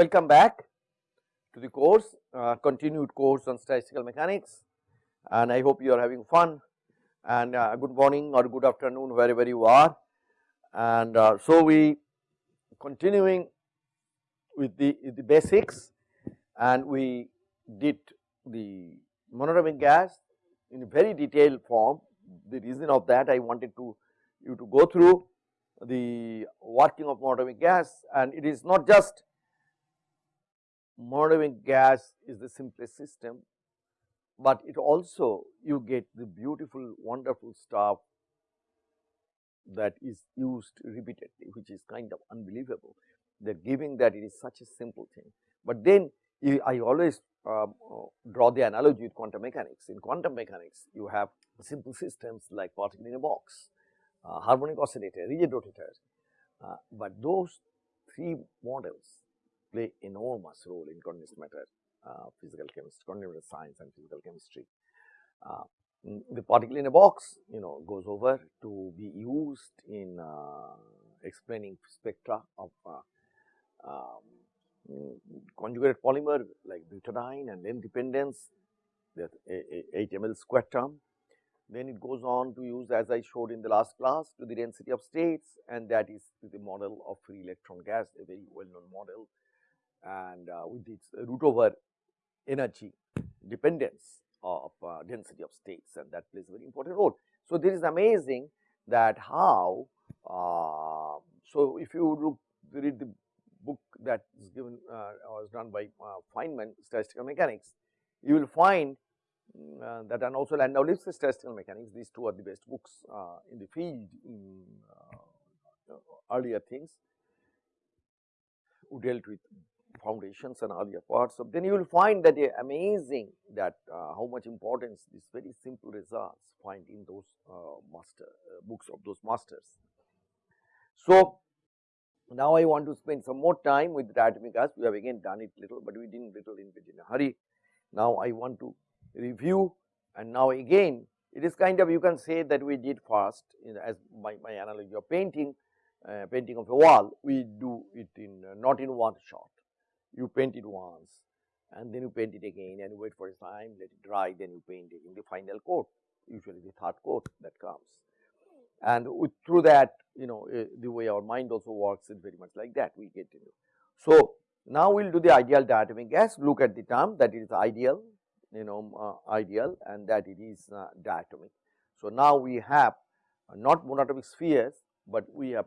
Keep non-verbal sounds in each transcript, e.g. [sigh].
welcome back to the course, uh, continued course on statistical mechanics and I hope you are having fun and uh, good morning or good afternoon wherever you are. And uh, so we continuing with the, with the basics and we did the monatomic gas in a very detailed form. The reason of that I wanted to you to go through the working of monatomic gas and it is not just monatomic gas is the simplest system, but it also you get the beautiful wonderful stuff that is used repeatedly which is kind of unbelievable that giving that it is such a simple thing. But then I always um, draw the analogy with quantum mechanics. In quantum mechanics you have simple systems like particle in a box, uh, harmonic oscillator, rigid rotator, uh, but those three models play enormous role in condensed matter uh, physical chemistry, condensed matter science and physical chemistry. Uh, the particle in a box you know goes over to be used in uh, explaining spectra of um, conjugated polymer like butadiene and length dependence that 8 ml square term. Then it goes on to use as I showed in the last class to the density of states and that is the model of free electron gas a very well known model and uh, with its root over energy dependence of uh, density of states and that plays a very important role. So, this is amazing that how, uh, so if you look read the book that is given uh, was done by uh, Feynman statistical mechanics, you will find mm, uh, that and also Landau Lifshitz's statistical mechanics these two are the best books in the field in earlier things who dealt with foundations and earlier parts. So, then you will find that amazing that uh, how much importance these very simple results find in those uh, master uh, books of those masters. So, now I want to spend some more time with diatomic gas. We have again done it little, but we didn't little in, in a hurry. Now I want to review and now again it is kind of you can say that we did first as my, my analogy of painting, uh, painting of a wall, we do it in uh, not in one shot you paint it once and then you paint it again and you wait for a time, let it dry, then you paint it in the final coat, usually the third coat that comes. And with, through that, you know, uh, the way our mind also works is very much like that, we get into. So, now we will do the ideal diatomic gas, look at the term that it is ideal, you know, uh, ideal and that it is uh, diatomic. So, now we have not monatomic spheres, but we have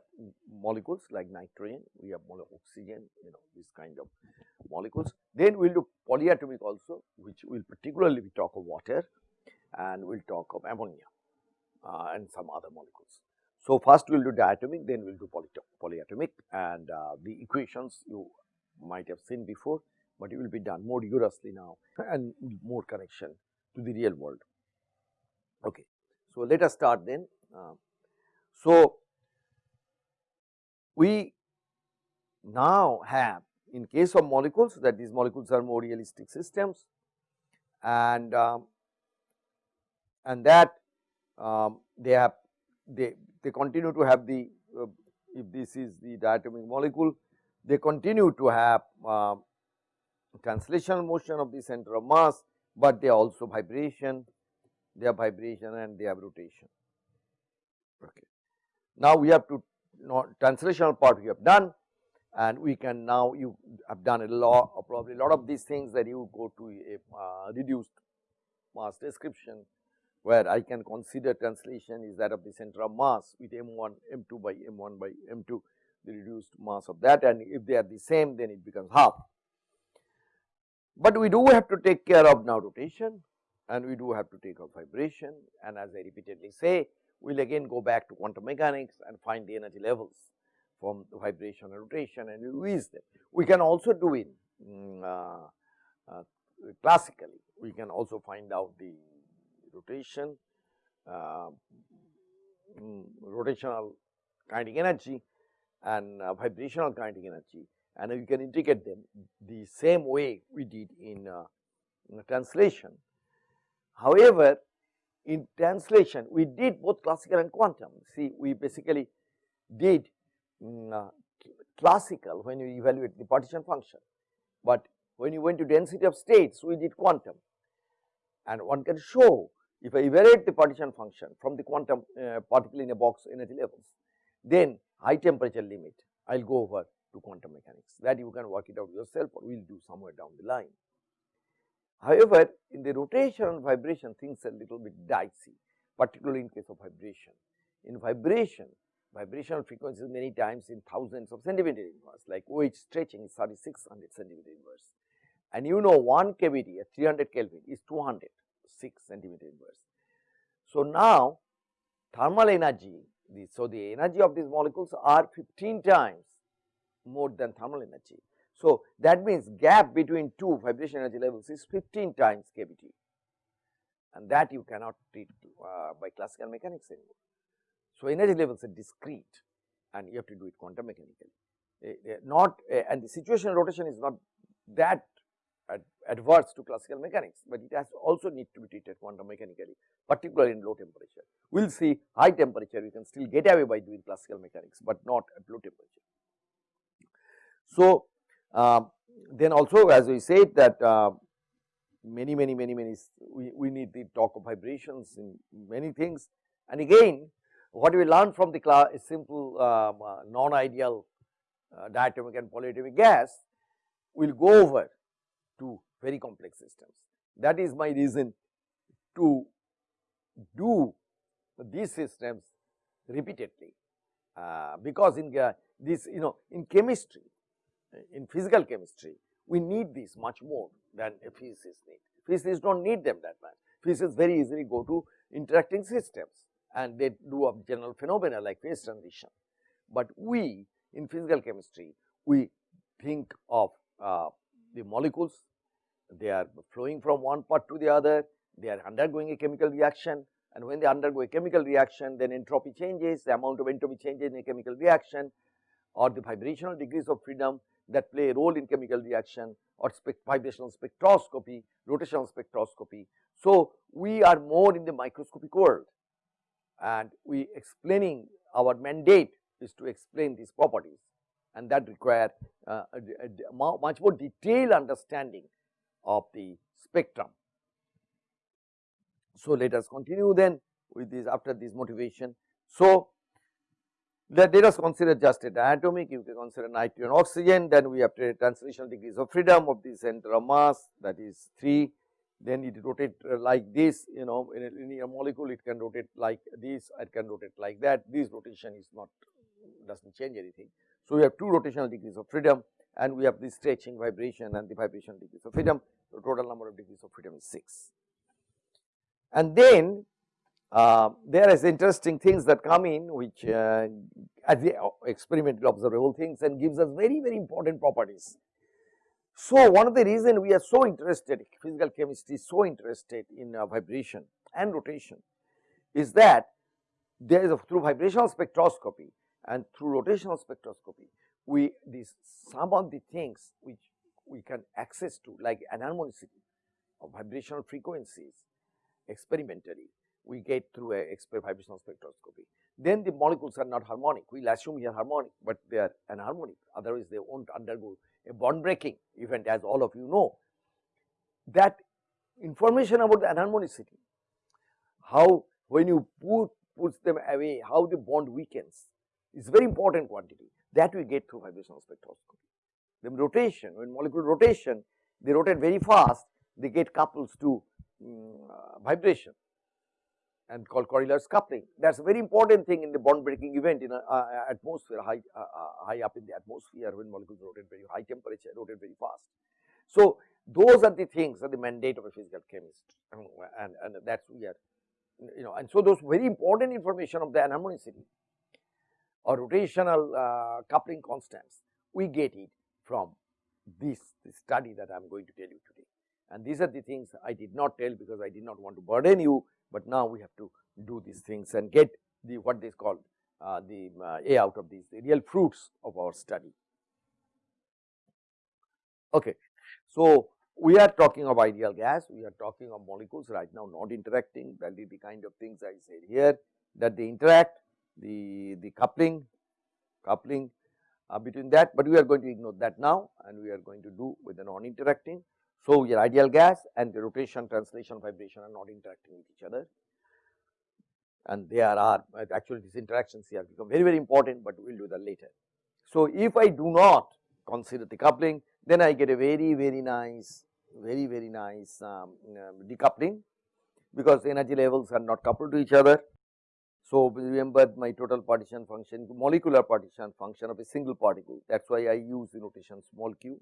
molecules like nitrogen, we have oxygen, you know this kind of molecules. Then we will do polyatomic also which will particularly we talk of water and we will talk of ammonia uh, and some other molecules. So, first we will do diatomic then we will do polyatomic and uh, the equations you might have seen before, but it will be done more rigorously now and more connection to the real world. Okay. So, let us start then. Uh, so, we now have in case of molecules that these molecules are more realistic systems and um, and that um, they have they they continue to have the uh, if this is the diatomic molecule they continue to have uh, translational motion of the center of mass, but they also vibration they have vibration and they have rotation. Okay. Now, we have to translational part we have done and we can now you have done a lot probably a lot of these things that you go to a uh, reduced mass description where I can consider translation is that of the center of mass with m1 m2 by m1 by m2 the reduced mass of that and if they are the same then it becomes half. But we do have to take care of now rotation and we do have to take of vibration and as I repeatedly say we will again go back to quantum mechanics and find the energy levels from the vibration and rotation and use them. We can also do it mm, uh, uh, classically, we can also find out the rotation, uh, mm, rotational kinetic energy and uh, vibrational kinetic energy and we can integrate them the same way we did in, uh, in translation. However, in translation we did both classical and quantum. See we basically did uh, classical when you evaluate the partition function but when you went to density of states we did quantum and one can show if I evaluate the partition function from the quantum uh, particle in a box energy levels then high temperature limit I will go over to quantum mechanics that you can work it out yourself or we will do somewhere down the line. However, in the rotation and vibration things are little bit dicey particularly in case of vibration. In vibration, vibrational frequencies many times in thousands of centimeter inverse like OH stretching is 3600 centimeter inverse and you know one kBT at 300 Kelvin is 206 centimeter inverse. So, now thermal energy the, so the energy of these molecules are 15 times more than thermal energy. So, that means gap between two vibration energy levels is 15 times kBT and that you cannot treat uh, by classical mechanics anymore. So, energy levels are discrete and you have to do it quantum mechanically. Uh, not uh, and the situation rotation is not that ad adverse to classical mechanics, but it has also need to be treated quantum mechanically particularly in low temperature. We will see high temperature we can still get away by doing classical mechanics, but not at low temperature. So, then also as we said that uh, many many many many we, we need the talk of vibrations in many things and again what we learn from the class is simple um, uh, non-ideal uh, diatomic and polyatomic gas will go over to very complex systems. That is my reason to do these systems repeatedly uh, because in uh, this you know in chemistry in physical chemistry we need this much more than a physicist need. Physicists do not need them that much. Physicists very easily go to interacting systems and they do a general phenomena like phase transition. But we in physical chemistry, we think of uh, the molecules, they are flowing from one part to the other, they are undergoing a chemical reaction and when they undergo a chemical reaction then entropy changes, the amount of entropy changes in a chemical reaction or the vibrational degrees of freedom that play a role in chemical reaction or vibrational spectroscopy, rotational spectroscopy. So, we are more in the microscopic world and we explaining our mandate is to explain these properties and that require uh, much more detailed understanding of the spectrum. So, let us continue then with this after this motivation. So, let, let us consider just a diatomic, you can consider nitrogen oxygen, then we have translational degrees of freedom of the center of mass that is 3, then it rotate uh, like this you know in a linear molecule it can rotate like this, it can rotate like that, this rotation is not does not change anything. So, we have two rotational degrees of freedom and we have the stretching vibration and the vibration degrees of freedom, the total number of degrees of freedom is 6. And then uh, there is interesting things that come in which uh, as the experimental observable things and gives us very very important properties. So, one of the reason we are so interested physical chemistry is so interested in uh, vibration and rotation is that there is a, through vibrational spectroscopy and through rotational spectroscopy we these some of the things which we can access to like anharmonicity of vibrational frequencies experimentally we get through a vibrational spectroscopy. Then the molecules are not harmonic, we will assume here harmonic, but they are anharmonic otherwise they will not undergo a bond breaking event as all of you know. That information about the anharmonicity, how when you put puts them away, how the bond weakens is very important quantity that we get through vibrational spectroscopy. Then rotation, when molecule rotation, they rotate very fast, they get couples to um, uh, vibration and called Coriolis coupling. That is a very important thing in the bond breaking event in a uh, atmosphere high, uh, high up in the atmosphere when molecules rotate very high temperature, rotate very fast. So, those are the things are the mandate of a physical chemist and, and that is we are you know and so those very important information of the anharmonicity or rotational uh, coupling constants we get it from this, this study that I am going to tell you today. And these are the things I did not tell because I did not want to burden you but now we have to do these things and get the what they call uh, the uh, A out of these the real fruits of our study. Okay. So, we are talking of ideal gas, we are talking of molecules right now not interacting that is the kind of things I said here that they interact the, the coupling, coupling uh, between that, but we are going to ignore that now and we are going to do with the non interacting. So, your ideal gas and the rotation, translation, vibration are not interacting with each other and there are actually these interactions here become very very important, but we will do that later. So, if I do not consider the coupling then I get a very very nice very very nice um, um, decoupling because energy levels are not coupled to each other. So, remember my total partition function molecular partition function of a single particle that is why I use the notation small q,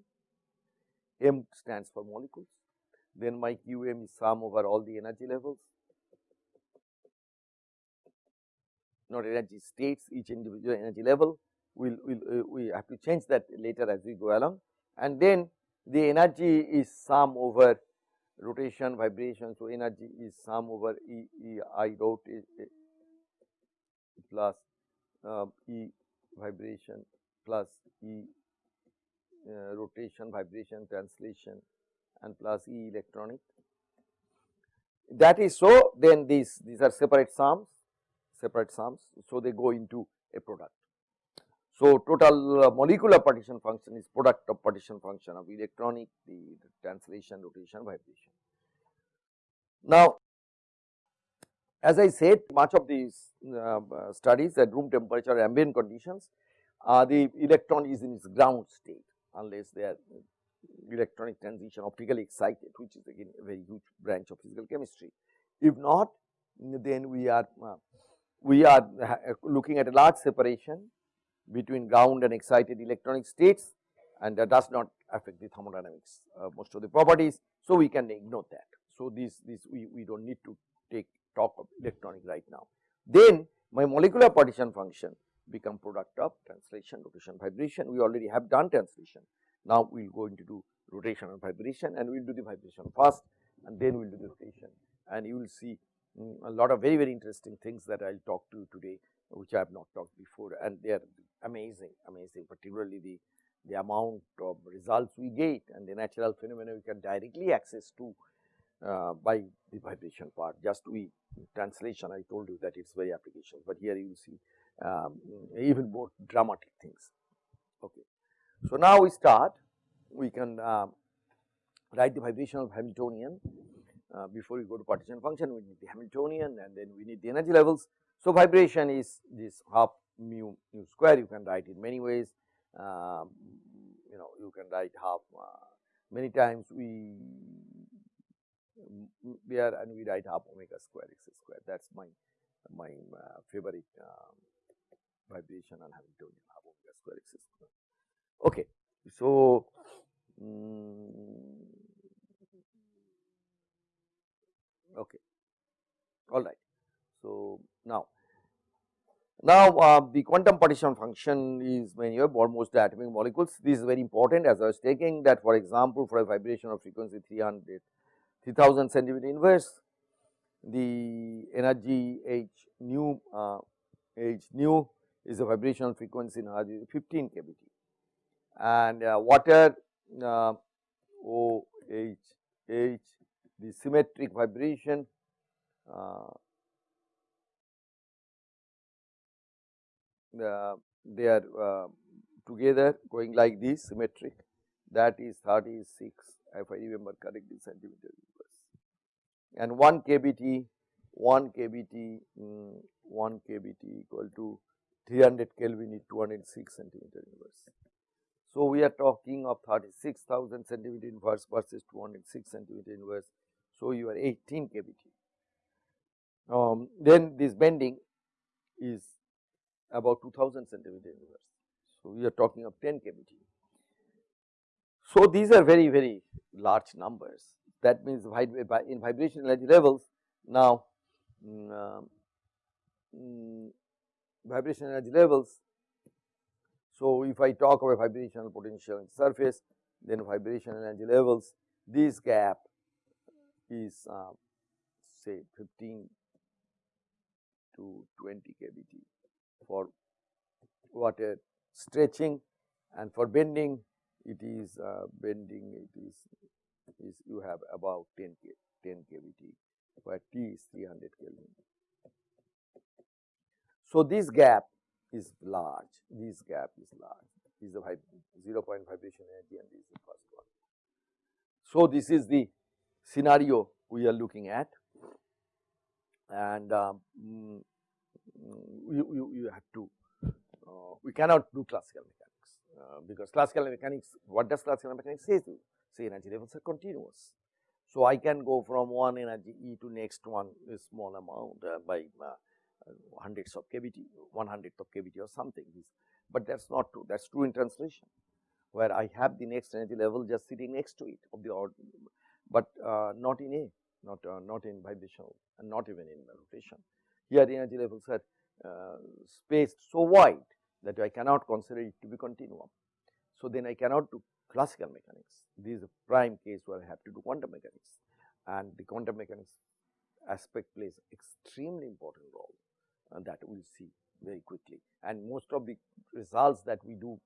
m stands for molecules. Then my qm is sum over all the energy levels. Not energy states each individual energy level. We'll, we'll uh, we have to change that later as we go along. And then the energy is sum over rotation vibration. So, energy is sum over E, E I dot plus uh, E vibration plus E uh, rotation vibration translation and plus E electronic. That is so then these these are separate sums separate sums. So, they go into a product. So, total uh, molecular partition function is product of partition function of electronic, the, the translation, rotation, vibration. Now, as I said much of these uh, uh, studies at room temperature ambient conditions, uh, the electron is in its ground state unless they are electronic transition optically excited which is again a very huge branch of physical chemistry. If not then we are uh, we are looking at a large separation between ground and excited electronic states and that does not affect the thermodynamics uh, most of the properties. So, we can ignore that. So, this, this we, we do not need to take talk of electronic right now. Then my molecular partition function become product of translation, rotation, vibration. We already have done translation. Now, we will go into do rotation and vibration and we will do the vibration first and then we will do the rotation and you will see um, a lot of very very interesting things that I will talk to you today which I have not talked before and they are amazing, amazing particularly the, the amount of results we get and the natural phenomena we can directly access to uh, by the vibration part just we translation I told you that it is very application, but here you will see um, even more dramatic things. Okay. So, now we start we can uh, write the vibrational Hamiltonian uh, before we go to partition function we need the Hamiltonian and then we need the energy levels. So, vibration is this half mu mu square you can write in many ways uh, you know you can write half uh, many times we there and we write half omega square x square that is my my uh, favorite um, vibration on Hamiltonian half omega square x square. Okay. So, um, okay all right. So, now now, uh, the quantum partition function is when you have almost atomic molecules. This is very important as I was taking that for example, for a vibration of frequency 300 3000 centimeter inverse, the energy h nu uh, h nu is a vibrational frequency in energy 15 kBt and uh, water uh, O H H the symmetric vibration uh, uh, they are uh, together going like this symmetric. That is 36 if I remember correctly centimeter inverse and 1 kBt 1 kBt um, 1 kBt equal to 300 Kelvin is 206 centimeter inverse. So, we are talking of 36,000 centimeter inverse versus 206 centimeter inverse. So, you are 18 kBt. Um, then this bending is about 2000 centimeter inverse. So, we are talking of 10 kBt. So, these are very very large numbers that means in vibration energy levels now um, mm, vibration energy levels. So, if I talk about vibrational potential in surface then vibration energy levels this gap is uh, say 15 to 20 kBt for water stretching and for bending it is uh, bending it is is you have about 10 K, 10 kBt where T is 300 Kelvin. So, this gap is large, this gap is large. is the 0 point vibration energy and this is the first one. So, this is the scenario we are looking at and um, mm, you, you, you have to uh, we cannot do classical mechanics uh, because classical mechanics what does classical mechanics say to say energy levels are continuous. So, I can go from one energy E to next one a small amount uh, by uh, hundreds of kBt, one hundredth of kBt or something, but that is not true, that is true in translation where I have the next energy level just sitting next to it of the odd, but uh, not in A, not uh, not in vibrational and not even in rotation. Here the energy levels are uh, spaced so wide that I cannot consider it to be continuum. So, then I cannot do classical mechanics. This is a prime case where I have to do quantum mechanics and the quantum mechanics aspect plays extremely important role and that we will see very quickly. And most of the results that we do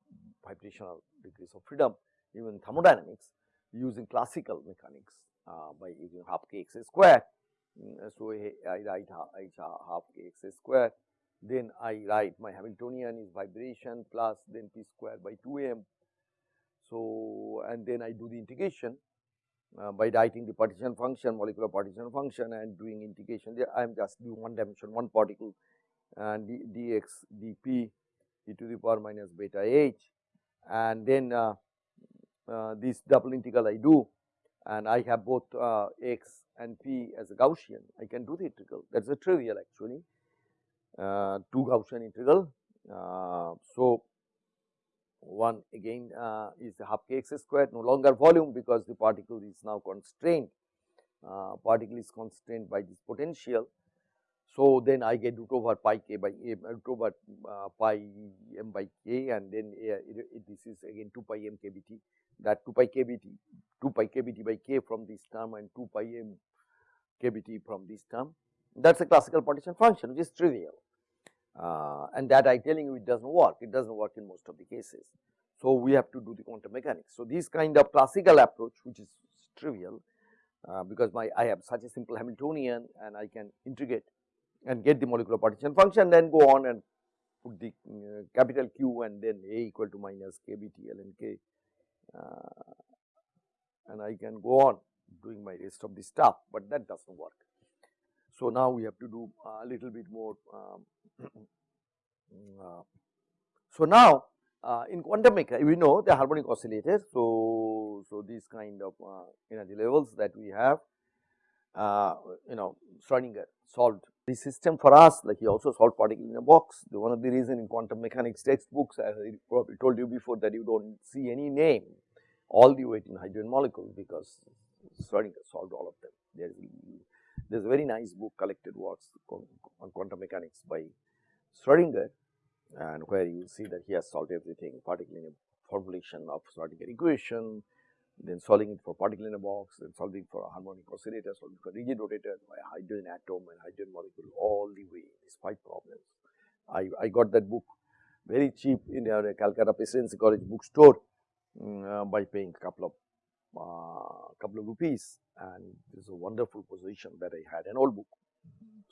vibrational degrees of freedom even thermodynamics using classical mechanics uh, by using half k x square. Mm, so, I write half k x square then I write my Hamiltonian is vibration plus then p square by 2 m so, and then I do the integration uh, by writing the partition function, molecular partition function and doing integration I am just doing one dimension, one particle and d, dx dp e to the power minus beta h and then uh, uh, this double integral I do and I have both uh, x and p as a Gaussian, I can do the integral that is a trivial actually, uh, 2 Gaussian integral. Uh, so, one again uh, is half k x squared no longer volume because the particle is now constrained particle is constrained by this potential. So, then I get root over pi k by m root over uh, pi m by k and then uh, it, it, this is again 2 pi m k b t that 2 pi k b t 2 pi k b t by k from this term and 2 pi m m k b t from this term that is a classical partition function which is trivial uh, and that I am telling you it does not work, it does not work in most of the cases. So, we have to do the quantum mechanics. So, this kind of classical approach which is trivial uh, because my I have such a simple Hamiltonian and I can integrate and get the molecular partition function then go on and put the uh, capital Q and then A equal to minus k b t ln k uh, and I can go on doing my rest of the stuff, but that does not work. So, now we have to do a little bit more. Um, [clears throat] uh, so, now uh, in quantum mechanics we know the harmonic oscillators. So, so these kind of uh, energy levels that we have you know Schrodinger solved the system for us like he also solved particle in a box. The one of the reason in quantum mechanics textbooks as I probably told you before that you do not see any name all the way in hydrogen molecules because Schrodinger solved all of them. There is there is a very nice book collected works on quantum mechanics by Schrodinger and where you see that he has solved everything particle in a formulation of Schrodinger equation, then solving it for particle in a box, then solving for a harmonic oscillator, solving for rigid rotator by hydrogen atom and hydrogen molecule all the way these five problems. I, I got that book very cheap in a Calcutta Presidency College bookstore um, uh, by paying a couple of uh, couple of rupees. And this is a wonderful position that I had an old book.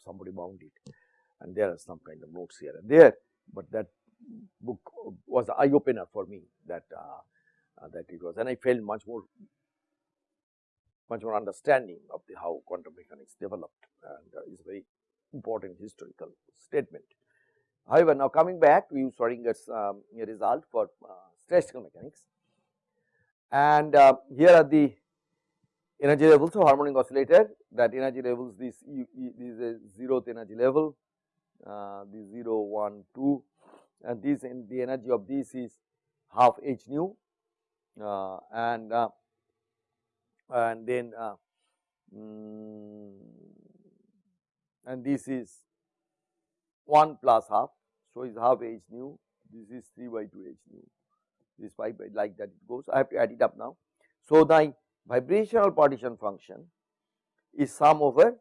Somebody bound it. And there are some kind of notes here and there, but that book was the eye opener for me that uh, uh, that it was and I felt much more much more understanding of the how quantum mechanics developed and uh, is a very important historical statement. However, now coming back to use Schrodinger's um, result for uh, statistical mechanics. And uh, here are the energy levels of harmonic oscillator. That energy levels this, this is a zeroth energy level uh, the 0 1 2 and this in the energy of this is half h nu. uh, and uh, and then uh, mm, and this is 1 plus half. So is half h nu. This is 3 by 2 h nu. This 5 by like that it goes. I have to add it up now. So, the vibrational partition function is sum over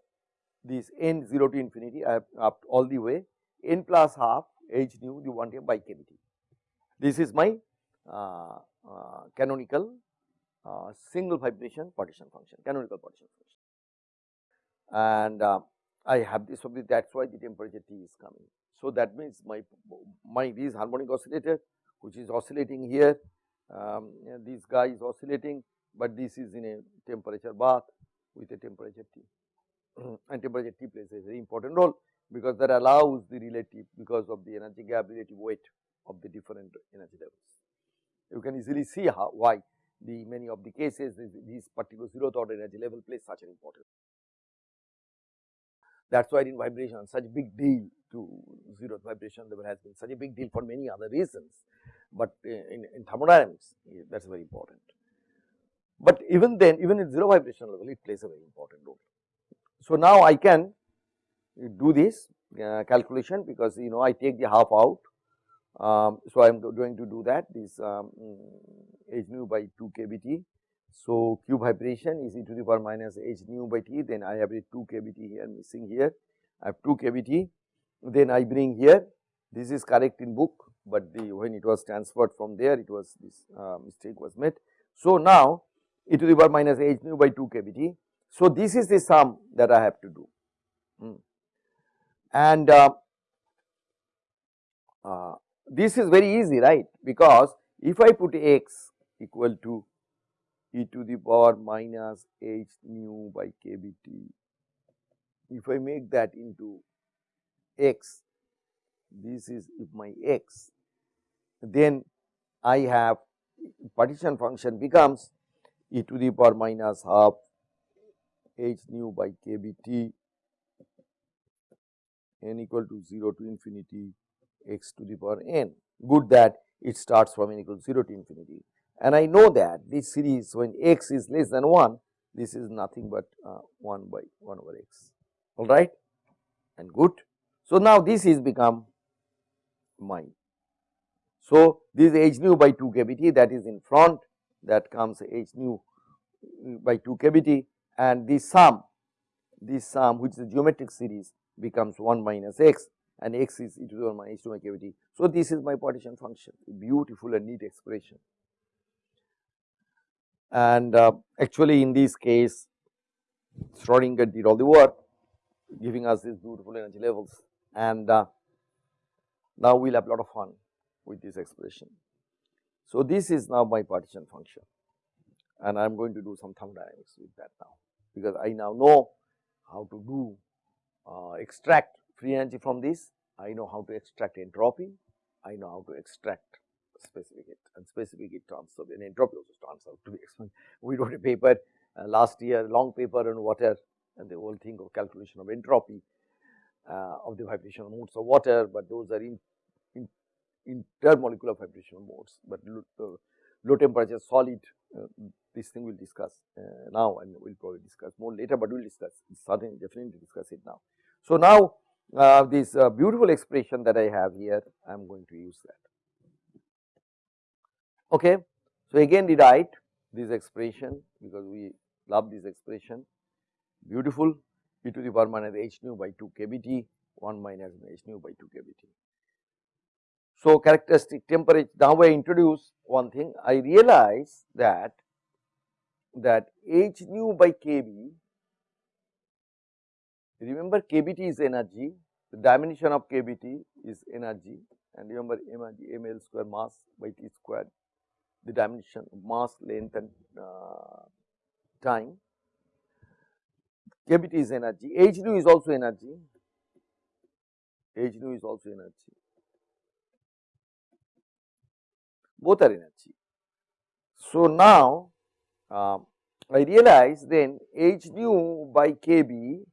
this n 0 to infinity. I have up all the way. N plus half h nu the 1 by kBt. This is my uh, uh, canonical uh, single vibration partition function, canonical partition function. And uh, I have this that is why the temperature T is coming. So, that means my my this harmonic oscillator which is oscillating here. Um, this guy is oscillating, but this is in a temperature bath with a temperature T [clears throat] and temperature T plays a very important role because that allows the relative because of the energy gap relative weight of the different energy levels. You can easily see how why the many of the cases this, this particular zeroth order energy level plays such an important. That is why in vibration such a big deal to zeroth vibration level has been such a big deal for many other reasons, but in, in thermodynamics that is very important. But even then even in zero vibration level it plays a very important role. So, now I can do this uh, calculation because you know I take the half out. Um, so, I am going to do that this um, h nu by 2 kBt. So, cube vibration is e to the power minus h nu by t then I have a 2 kBt here missing here I have 2 kBt then I bring here this is correct in book, but the when it was transferred from there it was this uh, mistake was made. So, now e to the power minus h nu by 2 kBt. So, this is the sum that I have to do. Hmm. And uh, uh, this is very easy right? Because if I put x equal to e to the power minus h nu by kBt, if I make that into x, this is if my x, then I have partition function becomes e to the power minus half h nu by kBt n equal to 0 to infinity x to the power n. Good that it starts from n equal to 0 to infinity. And I know that this series when x is less than 1, this is nothing but uh, 1 by 1 over x, all right, and good. So, now this is become mine. So, this h nu by 2 kBt that is in front that comes h nu by 2 kBt and this sum, this sum which is a geometric series becomes 1 minus x and x is e to the power minus 2 by kBt. So, this is my partition function beautiful and neat expression. And uh, actually in this case Schrodinger did all the work giving us these beautiful energy levels and uh, now we will have a lot of fun with this expression. So, this is now my partition function and I am going to do some thermodynamics with that now because I now know how to do uh, extract free energy from this, I know how to extract entropy, I know how to extract specific heat and specific heat transfer and entropy also turns out to be expensive. [laughs] We wrote a paper uh, last year long paper on water and the whole thing of calculation of entropy uh, of the vibrational modes of water, but those are in, in intermolecular vibrational modes, but low, uh, low temperature solid uh, this thing we will discuss uh, now and we will probably discuss more later, but we will discuss certainly definitely discuss it now. So, now uh, this uh, beautiful expression that I have here I am going to use that. Okay. So, again rewrite this expression because we love this expression beautiful e to the power minus h nu by 2 kBt 1 minus h nu by 2 kBt. So, characteristic temperature now I introduce one thing I realize that that h nu by kb, remember kbt is energy, the dimension of kbt is energy. And remember energy ml square mass by t square, the dimension of mass length and uh, time. kbt is energy, h nu is also energy, h nu is also energy, both are energy. So, now um, I realize then h nu by kb,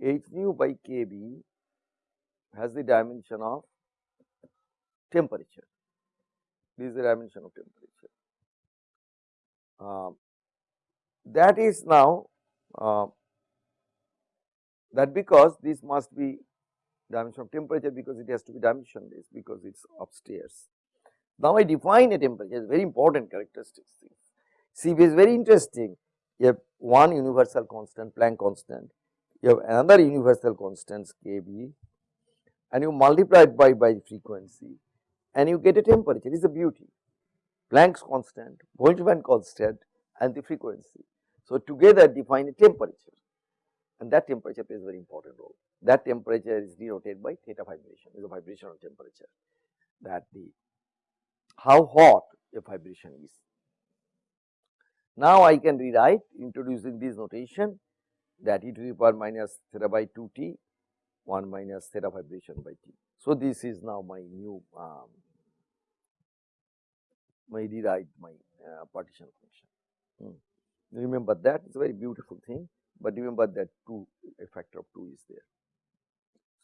h nu by kb has the dimension of temperature. This is the dimension of temperature. Uh, that is now uh, that because this must be dimension of temperature because it has to be dimensionless because it is upstairs. Now I define a temperature very important characteristics CB is very interesting. Have one universal constant Planck constant, you have another universal constant Kb and you multiply it by, by frequency and you get a temperature is a beauty. Planck's constant, Boltzmann constant and the frequency. So, together define a temperature and that temperature plays a very important role. That temperature is denoted by theta vibration is a vibrational temperature that the how hot a vibration is. Now, I can rewrite introducing this notation that e to the power minus theta by 2 t 1 minus theta vibration by t. So, this is now my new um, my rewrite my uh, partition function. Hmm. Remember that it is a very beautiful thing, but remember that 2 a factor of 2 is there.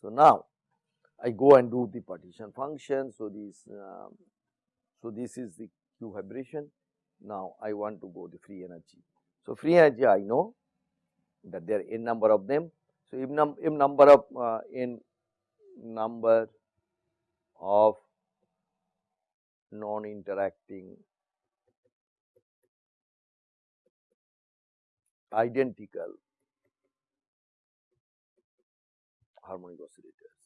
So, now I go and do the partition function. So, this um, so this is the q vibration. Now, I want to go the free energy. So, free energy I know that there are n number of them. So, if, num number of uh, n number of non interacting identical harmonic oscillators.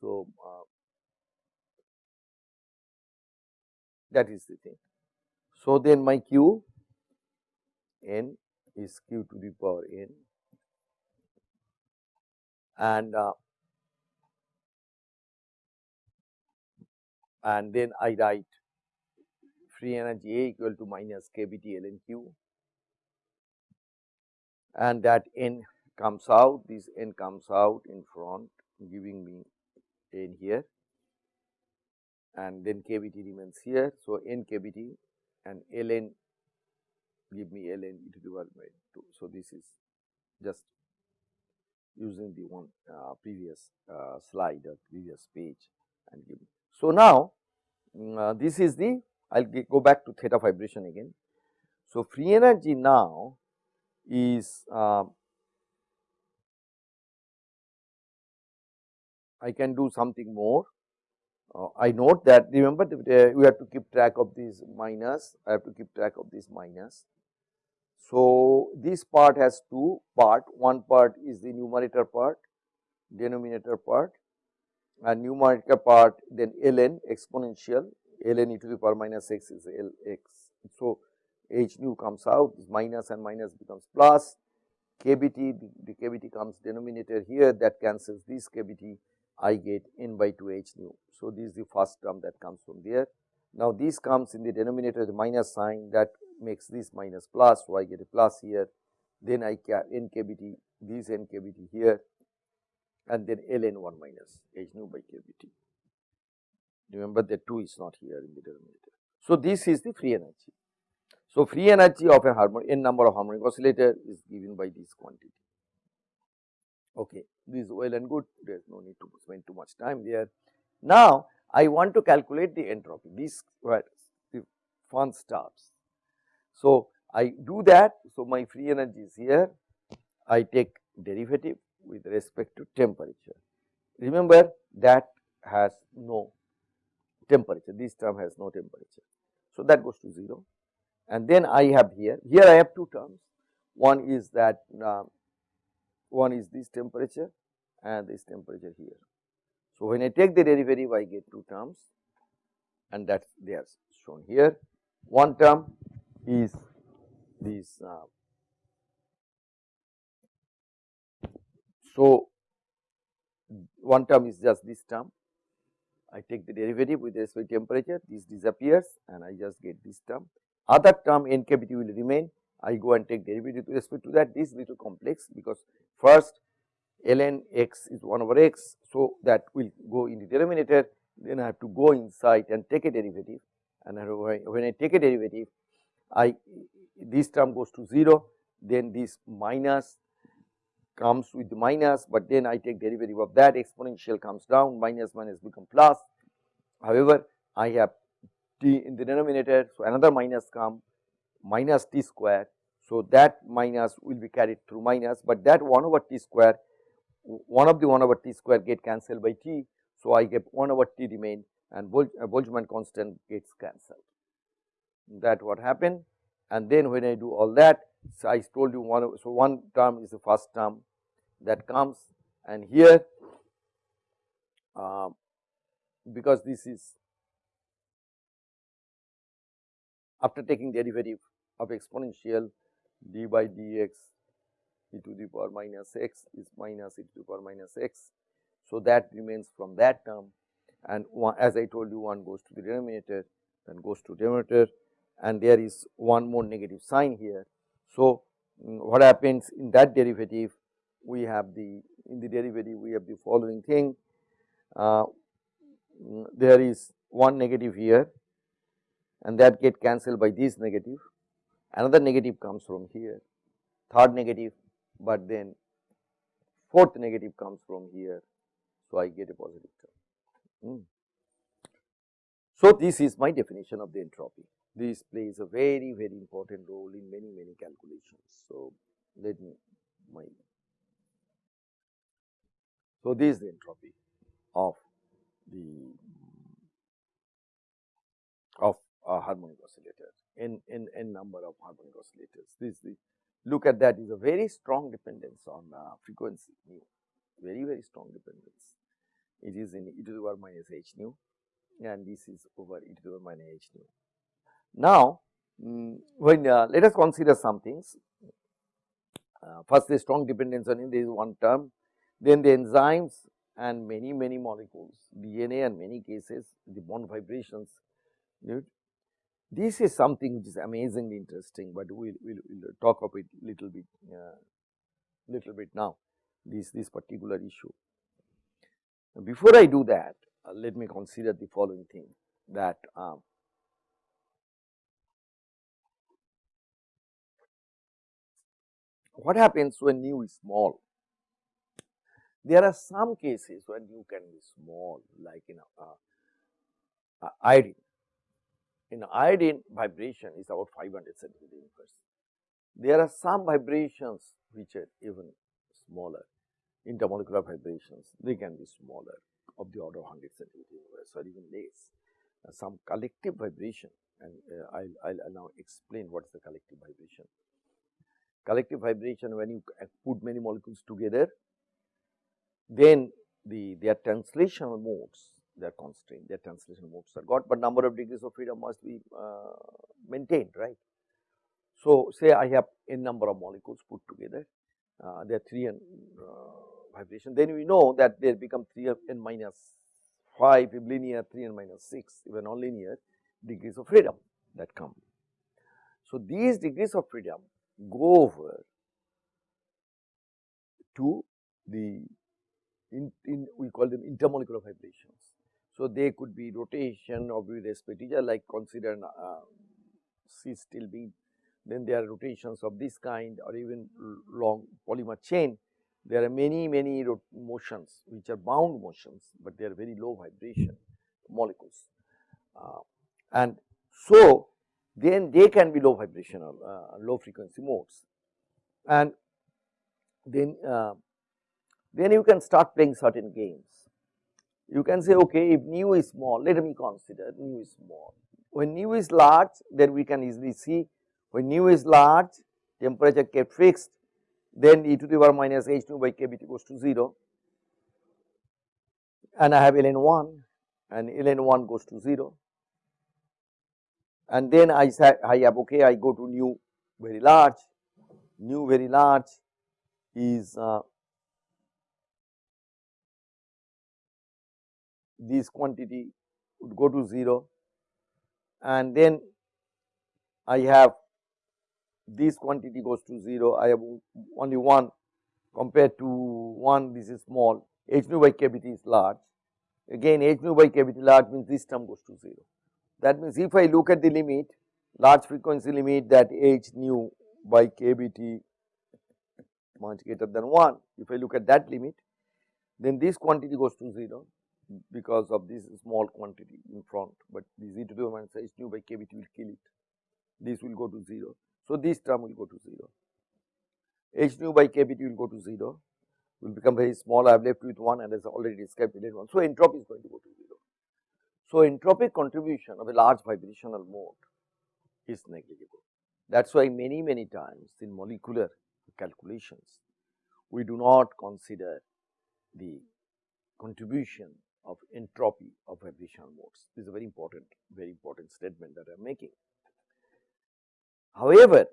So, uh, that is the thing. So, then my q n is q to the power n. And uh, and then I write free energy A equal to minus kBT ln Q. And that n comes out this n comes out in front giving me n here and then kBT remains here. So, n kBT and ln give me ln e to the power by 2. So, this is just using the one uh, previous uh, slide or previous page and give me. So, now mm, uh, this is the I will go back to theta vibration again. So, free energy now is uh, I can do something more. Uh, I note that remember that, uh, we have to keep track of this minus, I have to keep track of this minus. So, this part has two part, one part is the numerator part, denominator part and numerator part then ln exponential ln e to the power minus x is Lx. So, h nu comes out this minus and minus becomes plus kBT the, the kBT comes denominator here that cancels this kBT I get n by 2 h nu. So, this is the first term that comes from there. Now, this comes in the denominator the minus sign that makes this minus plus. So, I get a plus here then I get n kBT this n kBT here and then ln 1 minus h nu by kBT. Remember that 2 is not here in the denominator. So, this is the free energy. So, free energy of a harmonic n number of harmonic oscillator is given by this quantity. Okay, this is well and good, there is no need to spend too much time there. Now, I want to calculate the entropy, this where the fun starts. So, I do that, so my free energy is here, I take derivative with respect to temperature. Remember that has no temperature, this term has no temperature. So, that goes to 0 and then I have here, here I have two terms, one is that uh, one is this temperature and this temperature here. So, when I take the derivative I get two terms and that they are shown here. One term is this uh, so one term is just this term I take the derivative with respect to temperature, this disappears and I just get this term. Other term n kBT will remain, I go and take derivative with respect to that, this little complex because first ln x is 1 over x. So, that will go in the denominator, then I have to go inside and take a derivative and when I take a derivative, I this term goes to 0, then this minus comes with the minus, but then I take derivative of that exponential comes down minus minus become plus. However, I have t in the denominator, so another minus come minus t square. So, that minus will be carried through minus, but that 1 over t square, one of the 1 over t square get cancelled by t. So, I get 1 over t remain and uh, Boltzmann constant gets cancelled. That what happened and then when I do all that, so I told you one, so one term is the first term that comes and here uh, because this is after taking derivative of exponential d by dx e to the power minus x is minus e to the power minus x. So, that remains from that term and one, as I told you one goes to the denominator then goes to denominator and there is one more negative sign here. So, mm, what happens in that derivative we have the in the derivative we have the following thing uh, mm, there is one negative here and that get cancelled by this negative another negative comes from here third negative but then fourth negative comes from here. So, I get a positive term. Mm. So, this is my definition of the entropy. This plays a very very important role in many many calculations. So, let me my so this is the entropy of the of a harmonic oscillator n n n number of harmonic oscillators. This is the look at that is a very strong dependence on uh, frequency nu, very very strong dependence. It is in e to the power minus h nu and this is over e to the power minus h nu. Now, mm, when uh, let us consider some things. Uh, first the strong dependence on it, there is one term, then the enzymes and many many molecules, DNA and many cases the bond vibrations this is something which is amazingly interesting, but we will we'll talk of it little bit uh, little bit now this this particular issue. Before I do that, uh, let me consider the following thing that um, what happens when nu is small? There are some cases when nu can be small like in a, uh, iodine in iodine vibration is about 500 centimeter. There are some vibrations which are even smaller intermolecular vibrations they can be smaller of the order of 100 centimeter or even less. Uh, some collective vibration and uh, I'll, I'll now explain what is the collective vibration. Collective vibration when you put many molecules together then the their translational modes they are constrained, their translation modes are got, but number of degrees of freedom must be uh, maintained, right. So, say I have n number of molecules put together, uh, there are 3 n uh, vibration, then we know that they become 3 n minus 5 if linear, 3 n minus 6 even non-linear degrees of freedom that come. So, these degrees of freedom go over to the in, in we call them intermolecular vibrations. So, they could be rotation of each other like consider uh, cis stilbene, then there are rotations of this kind or even long polymer chain. There are many many motions which are bound motions, but they are very low vibration molecules. Uh, and so, then they can be low vibrational uh, low frequency modes and then uh, then you can start playing certain games you can say okay if nu is small let me consider nu is small. When nu is large then we can easily see. When nu is large temperature kept fixed then e to the power minus h nu by kBT goes to 0 and I have ln 1 and ln 1 goes to 0 and then I say I have okay I go to nu very large. Nu very large is uh, this quantity would go to 0 and then I have this quantity goes to 0, I have only 1 compared to 1 this is small, h nu by kBT is large. Again h nu by kBT large means this term goes to 0. That means if I look at the limit large frequency limit that h nu by kBT much greater than 1, if I look at that limit then this quantity goes to 0 because of this small quantity in front, but this e to the minus h nu by kBT will kill it. This will go to 0. So, this term will go to 0. h nu by kBT will go to 0, will become very small. I have left with 1 and as already described in 1. So, entropy is going to go to 0. So, entropic contribution of a large vibrational mode is negligible. That is why many many times in molecular calculations we do not consider the contribution of entropy of vibrational modes. This is a very important, very important statement that I am making. However,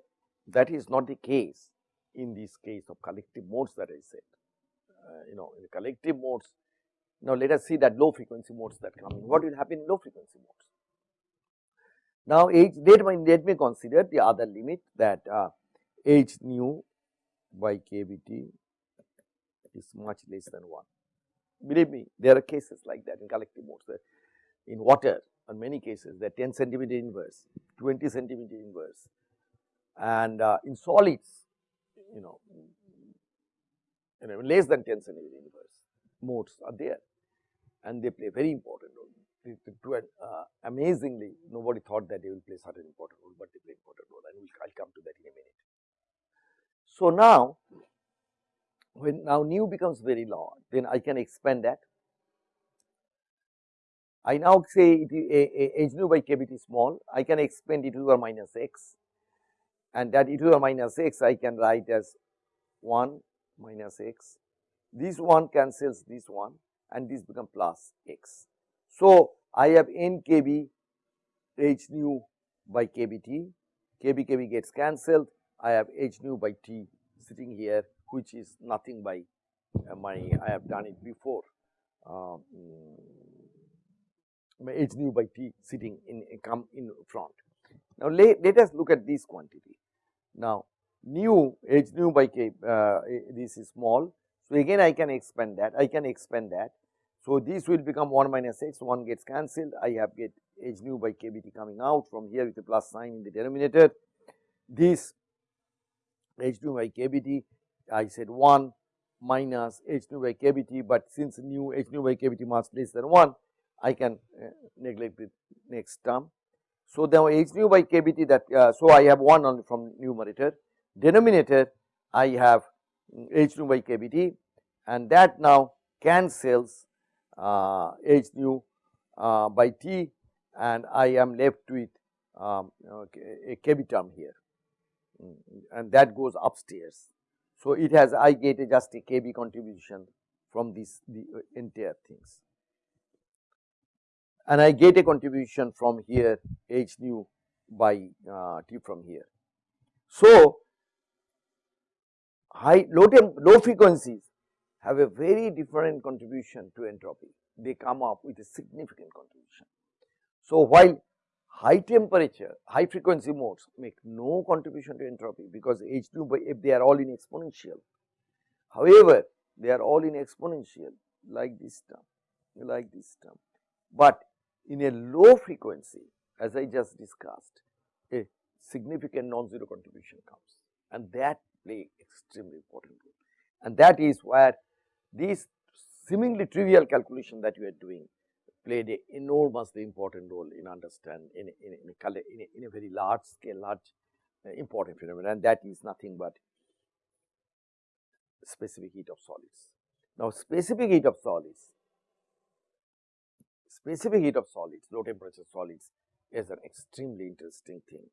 that is not the case in this case of collective modes that I said. Uh, you know in collective modes. Now, let us see that low frequency modes that come in. What will happen in low frequency modes? Now, h let me, let me consider the other limit that uh, h nu by kBt is much less than 1. Believe me, there are cases like that in collective modes that in water in many cases are 10 centimeter inverse, 20 centimeter inverse and uh, in solids you know you know less than 10 centimeter inverse modes are there and they play very important role. To, uh, amazingly nobody thought that they will play such an important role, but they play important role and we'll, I'll come to that in a minute. So now when now nu becomes very large then I can expand that. I now say it is h nu by kBt small I can expand e to the minus x and that e to the minus x I can write as 1 minus x this one cancels this one and this become plus x. So, I have n kb h nu by kbt, kb kb gets cancelled, I have h nu by t sitting here which is nothing by uh, my I have done it before my h nu by t sitting in come in front. Now, let, let us look at this quantity. Now, nu h nu by k uh, this is small. So, again I can expand that I can expand that. So, this will become 1 minus x 1 gets cancelled I have get h nu by kBt coming out from here with a plus sign in the denominator. This h nu by kBt I said 1 minus h nu by kBt, but since nu h nu by kBt much less than 1 I can uh, neglect the next term. So, now h nu by kBt that uh, so I have 1 only from numerator denominator I have h nu by kBt and that now cancels uh, h nu uh, by t and I am left with um, okay, a kb term here mm, and that goes upstairs. So, it has I get a just a kb contribution from this the uh, entire things and I get a contribution from here h nu by uh, t from here. So, high low temp low frequencies have a very different contribution to entropy they come up with a significant contribution. So, while high temperature high frequency modes make no contribution to entropy because H 2 by if they are all in exponential. However, they are all in exponential like this term like this term, but in a low frequency as I just discussed a significant non-zero contribution comes. And that play extremely important role. And that is where these seemingly trivial calculation that you are doing played an enormously important role in understand in, in, in, a, in, a, in a very large scale, large uh, important phenomenon and that is nothing but specific heat of solids. Now, specific heat of solids, specific heat of solids, low temperature solids is an extremely interesting thing